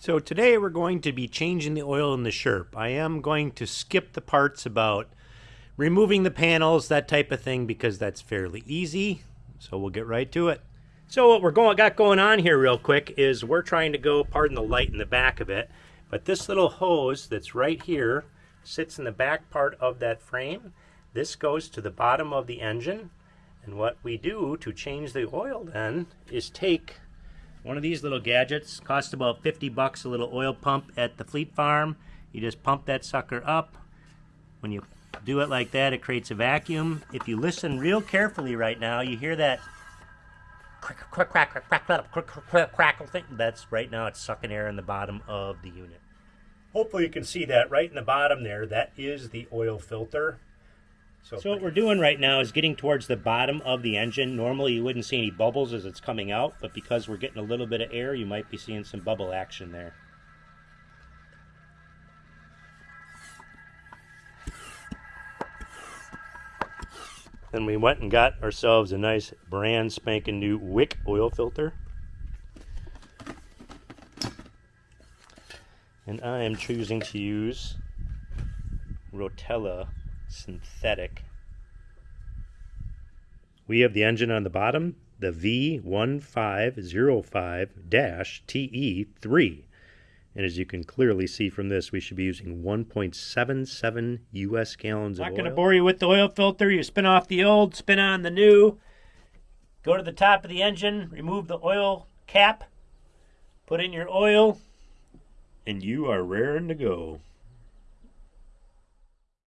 So today we're going to be changing the oil in the Sherp. I am going to skip the parts about removing the panels, that type of thing, because that's fairly easy. So we'll get right to it. So what we're going got going on here real quick is we're trying to go, pardon the light in the back of it, but this little hose that's right here sits in the back part of that frame. This goes to the bottom of the engine. And what we do to change the oil then is take one of these little gadgets costs about 50 bucks a little oil pump at the Fleet Farm. You just pump that sucker up. When you do it like that, it creates a vacuum. If you listen real carefully right now, you hear that crack, crack, crack, crack, crack, crack, crack, crackle thing. That's right now it's sucking air in the bottom of the unit. Hopefully you can see that right in the bottom there. That is the oil filter. So, so what we're doing right now is getting towards the bottom of the engine. Normally you wouldn't see any bubbles as it's coming out, but because we're getting a little bit of air, you might be seeing some bubble action there. Then we went and got ourselves a nice brand spanking new Wix oil filter. And I am choosing to use Rotella synthetic. We have the engine on the bottom, the V1505-TE3. And as you can clearly see from this, we should be using 1.77 US gallons of oil. Not going to bore you with the oil filter. You spin off the old, spin on the new. Go to the top of the engine, remove the oil cap, put in your oil, and you are raring to go.